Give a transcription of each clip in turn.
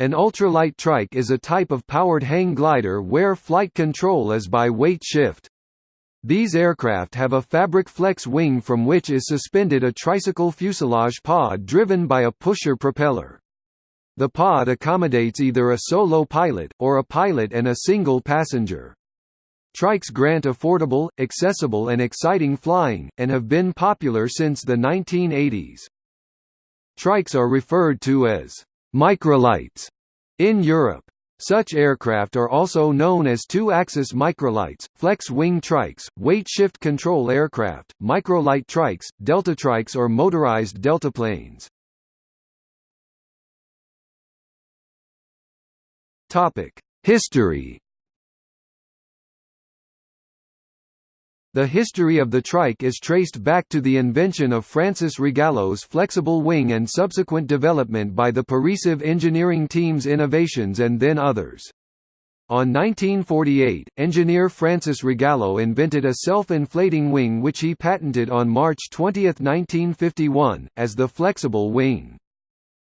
An ultralight trike is a type of powered hang glider where flight control is by weight shift. These aircraft have a fabric flex wing from which is suspended a tricycle fuselage pod driven by a pusher propeller. The pod accommodates either a solo pilot, or a pilot and a single passenger. Trikes grant affordable, accessible and exciting flying, and have been popular since the 1980s. Trikes are referred to as Microlights in Europe. Such aircraft are also known as two-axis microlights, flex-wing trikes, weight-shift control aircraft, microlight trikes, deltatrikes or motorized deltaplanes. History The history of the trike is traced back to the invention of Francis Rogallo's flexible wing and subsequent development by the Paresev engineering team's innovations and then others. On 1948, engineer Francis Rogallo invented a self-inflating wing which he patented on March 20, 1951, as the flexible wing.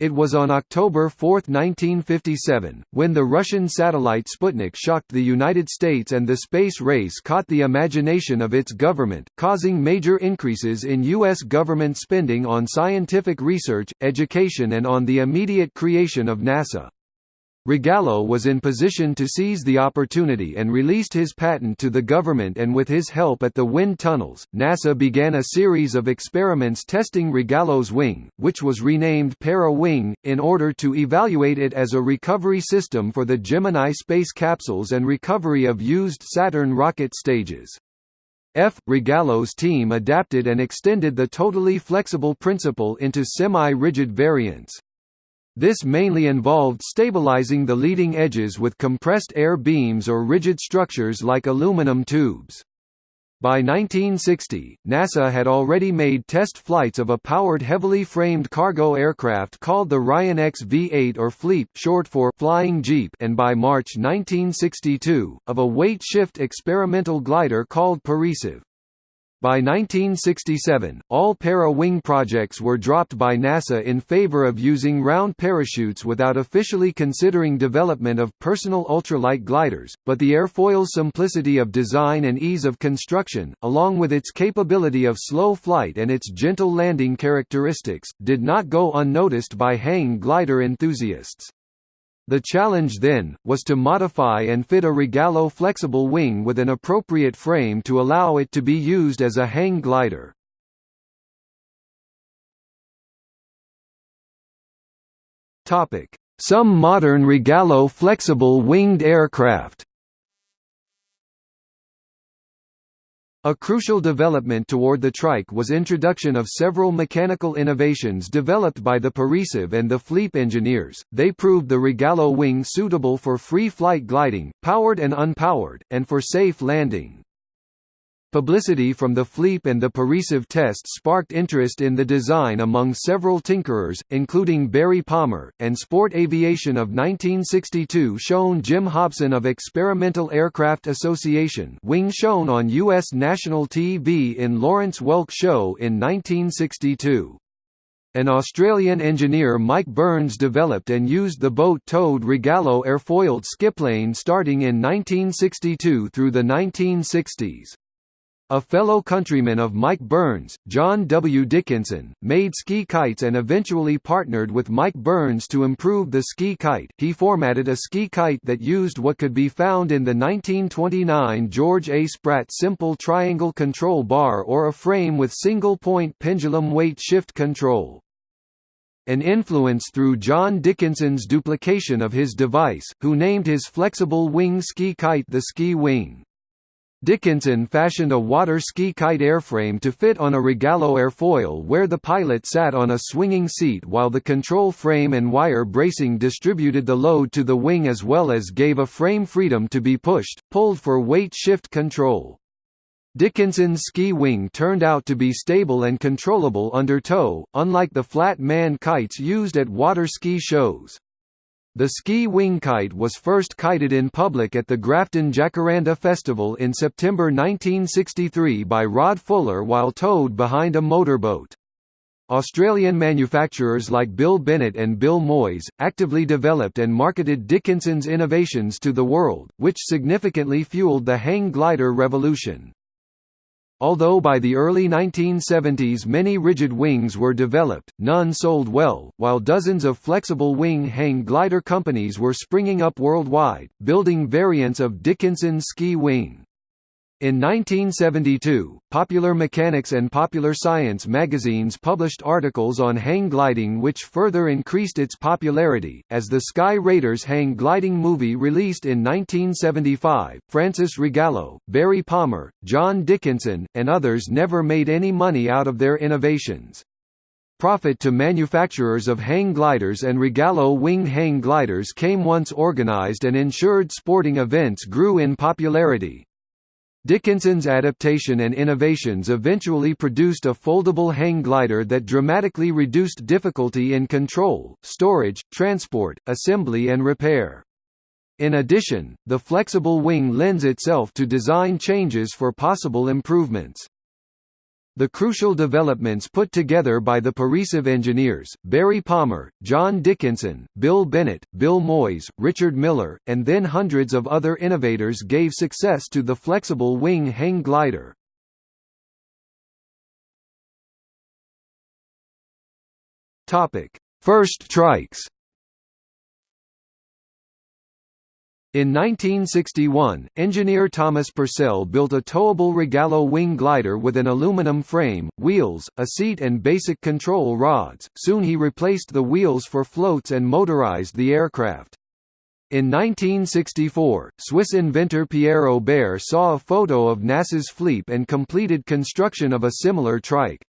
It was on October 4, 1957, when the Russian satellite Sputnik shocked the United States and the space race caught the imagination of its government, causing major increases in U.S. government spending on scientific research, education and on the immediate creation of NASA. Rogallo was in position to seize the opportunity and released his patent to the government and with his help at the wind tunnels, NASA began a series of experiments testing Rogallo's wing, which was renamed Para Wing, in order to evaluate it as a recovery system for the Gemini space capsules and recovery of used Saturn rocket stages. F. Rogallo's team adapted and extended the totally flexible principle into semi-rigid variants. This mainly involved stabilizing the leading edges with compressed air beams or rigid structures like aluminum tubes. By 1960, NASA had already made test flights of a powered heavily framed cargo aircraft called the Ryan-X V-8 or FLEEP short for Flying Jeep and by March 1962, of a weight-shift experimental glider called Paresev. By 1967, all para-wing projects were dropped by NASA in favor of using round parachutes without officially considering development of personal ultralight gliders, but the airfoil's simplicity of design and ease of construction, along with its capability of slow flight and its gentle landing characteristics, did not go unnoticed by hang glider enthusiasts. The challenge then, was to modify and fit a Rogallo flexible wing with an appropriate frame to allow it to be used as a hang glider. Some modern Rogallo flexible winged aircraft A crucial development toward the trike was introduction of several mechanical innovations developed by the Paresev and the FLEEP engineers. They proved the Rogallo wing suitable for free flight gliding, powered and unpowered, and for safe landing. Publicity from the FLEEP and the Paresev test sparked interest in the design among several tinkerers, including Barry Palmer, and Sport Aviation of 1962 shown Jim Hobson of Experimental Aircraft Association wing shown on U.S. national TV in Lawrence Welk Show in 1962. An Australian engineer Mike Burns developed and used the boat-towed Rogallo airfoiled skiplane starting in 1962 through the 1960s. A fellow countryman of Mike Burns, John W. Dickinson, made ski kites and eventually partnered with Mike Burns to improve the ski kite. He formatted a ski kite that used what could be found in the 1929 George A. Spratt simple triangle control bar or a frame with single-point pendulum weight shift control. An influence through John Dickinson's duplication of his device, who named his flexible wing ski kite the Ski Wing. Dickinson fashioned a water ski kite airframe to fit on a Rogallo airfoil where the pilot sat on a swinging seat while the control frame and wire bracing distributed the load to the wing as well as gave a frame freedom to be pushed, pulled for weight shift control. Dickinson's ski wing turned out to be stable and controllable under tow, unlike the flat man kites used at water ski shows. The ski wing kite was first kited in public at the Grafton Jacaranda Festival in September 1963 by Rod Fuller while towed behind a motorboat. Australian manufacturers like Bill Bennett and Bill Moyes, actively developed and marketed Dickinson's innovations to the world, which significantly fueled the hang glider revolution. Although by the early 1970s many rigid wings were developed, none sold well, while dozens of flexible wing hang glider companies were springing up worldwide, building variants of Dickinson's ski wing. In 1972, Popular Mechanics and Popular Science magazines published articles on hang gliding which further increased its popularity. As the Sky Raiders hang gliding movie released in 1975, Francis Rogallo, Barry Palmer, John Dickinson, and others never made any money out of their innovations. Profit to manufacturers of hang gliders and Rogallo wing hang gliders came once organized and insured sporting events grew in popularity. Dickinson's adaptation and innovations eventually produced a foldable hang glider that dramatically reduced difficulty in control, storage, transport, assembly and repair. In addition, the flexible wing lends itself to design changes for possible improvements. The crucial developments put together by the Paresev engineers, Barry Palmer, John Dickinson, Bill Bennett, Bill Moyes, Richard Miller, and then hundreds of other innovators gave success to the flexible wing hang glider. First trikes In 1961, engineer Thomas Purcell built a towable Rogallo wing glider with an aluminum frame, wheels, a seat and basic control rods. Soon he replaced the wheels for floats and motorized the aircraft. In 1964, Swiss inventor Pierre Aubert saw a photo of NASA's Fleep and completed construction of a similar trike.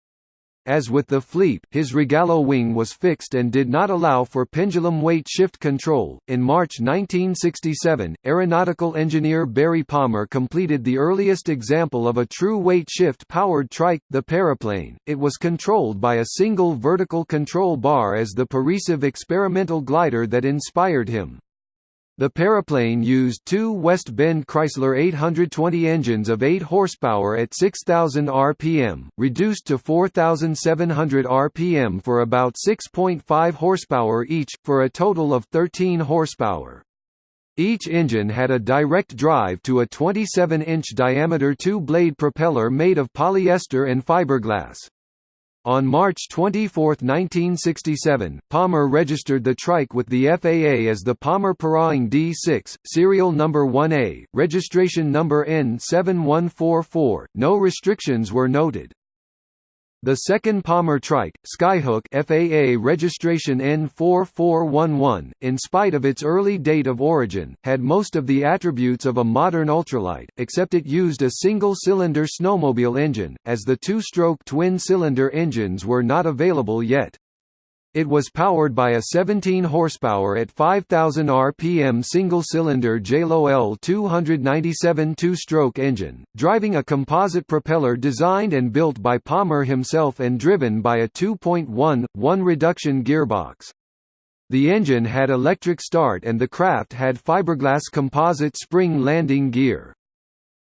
As with the Fleep, his Rogallo wing was fixed and did not allow for pendulum weight shift control. In March 1967, aeronautical engineer Barry Palmer completed the earliest example of a true weight shift powered trike, the Paraplane. It was controlled by a single vertical control bar as the Paresev experimental glider that inspired him. The Paraplane used two West Bend Chrysler 820 engines of 8 horsepower at 6,000 rpm, reduced to 4,700 rpm for about 6.5 horsepower each, for a total of 13 horsepower. Each engine had a direct drive to a 27-inch diameter two-blade propeller made of polyester and fiberglass. On March 24, 1967, Palmer registered the trike with the FAA as the Palmer Paraing D6, serial number 1A, registration number N7144. No restrictions were noted. The second Palmer trike, Skyhook FAA registration N4411, in spite of its early date of origin, had most of the attributes of a modern ultralight, except it used a single-cylinder snowmobile engine, as the two-stroke twin-cylinder engines were not available yet. It was powered by a 17 horsepower at 5000 rpm single-cylinder JLO L297 two-stroke engine, driving a composite propeller designed and built by Palmer himself and driven by a 2.1 1 reduction gearbox. The engine had electric start and the craft had fiberglass composite spring landing gear.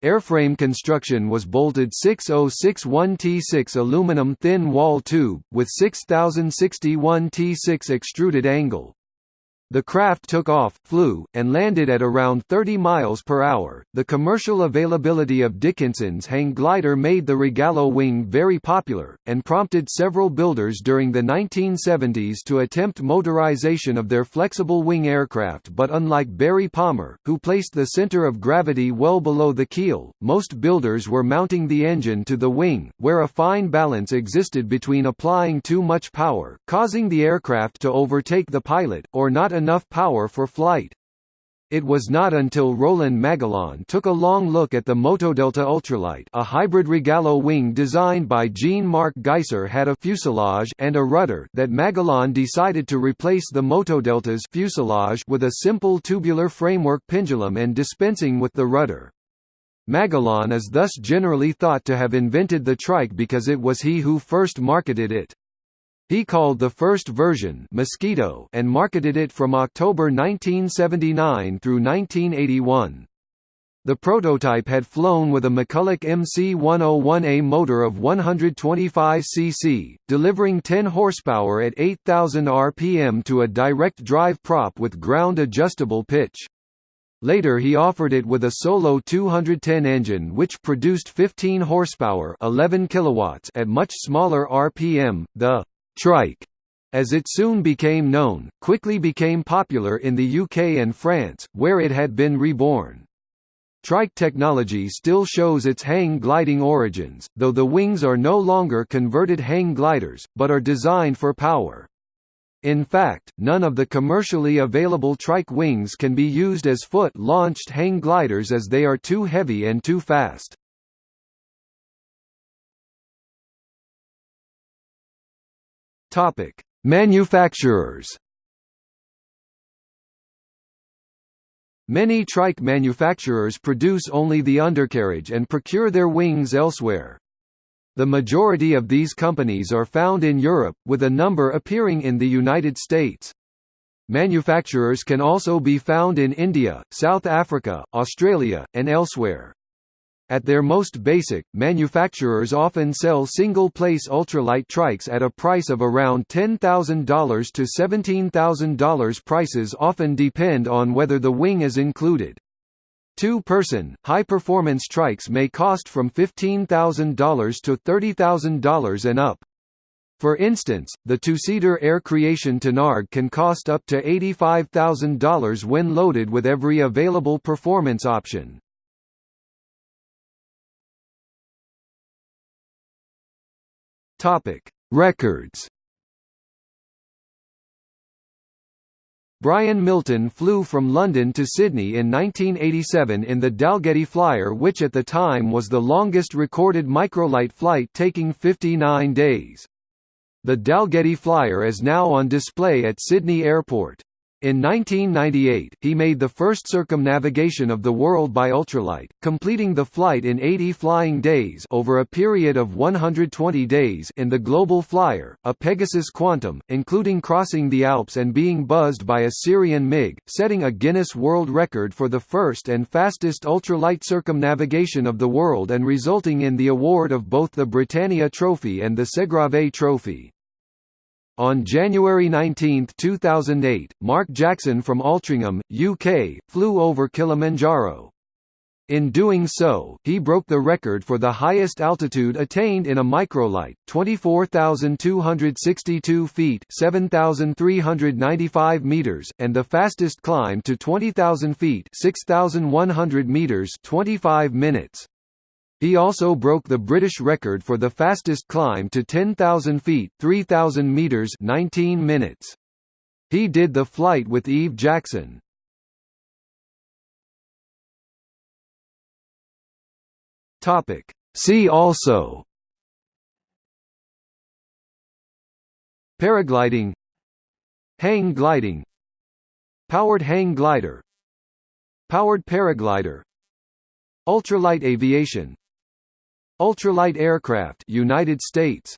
Airframe construction was bolted 6061 T6 aluminum thin wall tube, with 6061 T6 extruded angle. The craft took off, flew, and landed at around 30 miles per hour. The commercial availability of Dickinson's hang glider made the Rogallo wing very popular, and prompted several builders during the 1970s to attempt motorization of their flexible wing aircraft. But unlike Barry Palmer, who placed the center of gravity well below the keel, most builders were mounting the engine to the wing, where a fine balance existed between applying too much power, causing the aircraft to overtake the pilot, or not enough power for flight. It was not until Roland Magallon took a long look at the Motodelta Ultralight a hybrid Rogallo wing designed by Jean-Marc Geiser had a fuselage and a rudder that Magallon decided to replace the Motodelta's fuselage with a simple tubular framework pendulum and dispensing with the rudder. Magallon is thus generally thought to have invented the trike because it was he who first marketed it. He called the first version Mosquito and marketed it from October 1979 through 1981. The prototype had flown with a McCulloch MC-101A motor of 125 cc, delivering 10 horsepower at 8,000 rpm to a direct drive prop with ground-adjustable pitch. Later he offered it with a Solo 210 engine which produced 15 horsepower 11 kilowatts at much smaller RPM. The «trike», as it soon became known, quickly became popular in the UK and France, where it had been reborn. Trike technology still shows its hang gliding origins, though the wings are no longer converted hang gliders, but are designed for power. In fact, none of the commercially available trike wings can be used as foot-launched hang gliders as they are too heavy and too fast. Manufacturers Many trike manufacturers produce only the undercarriage and procure their wings elsewhere. The majority of these companies are found in Europe, with a number appearing in the United States. Manufacturers can also be found in India, South Africa, Australia, and elsewhere. At their most basic, manufacturers often sell single-place ultralight trikes at a price of around $10,000 to $17,000 prices often depend on whether the wing is included. Two-person, high-performance trikes may cost from $15,000 to $30,000 and up. For instance, the two-seater Air Creation Tanarg can cost up to $85,000 when loaded with every available performance option. Topic: Records. Brian Milton flew from London to Sydney in 1987 in the Dalgety Flyer which at the time was the longest recorded microlight flight taking 59 days. The Dalgety Flyer is now on display at Sydney Airport. In 1998, he made the first circumnavigation of the world by ultralight, completing the flight in 80 flying days over a period of 120 days in the Global Flyer, a Pegasus Quantum, including crossing the Alps and being buzzed by a Syrian MiG, setting a Guinness World Record for the first and fastest ultralight circumnavigation of the world and resulting in the award of both the Britannia Trophy and the Segrave Trophy. On January 19, 2008, Mark Jackson from Altrincham, UK, flew over Kilimanjaro. In doing so, he broke the record for the highest altitude attained in a microlight, 24,262 feet 7,395 meters, and the fastest climb to 20,000 feet 6,100 meters 25 minutes. He also broke the British record for the fastest climb to 10,000 feet 3,000 meters 19 minutes. He did the flight with Eve Jackson. Topic. See also Paragliding Hang gliding Powered hang glider Powered paraglider Ultralight aviation Ultralight aircraft United States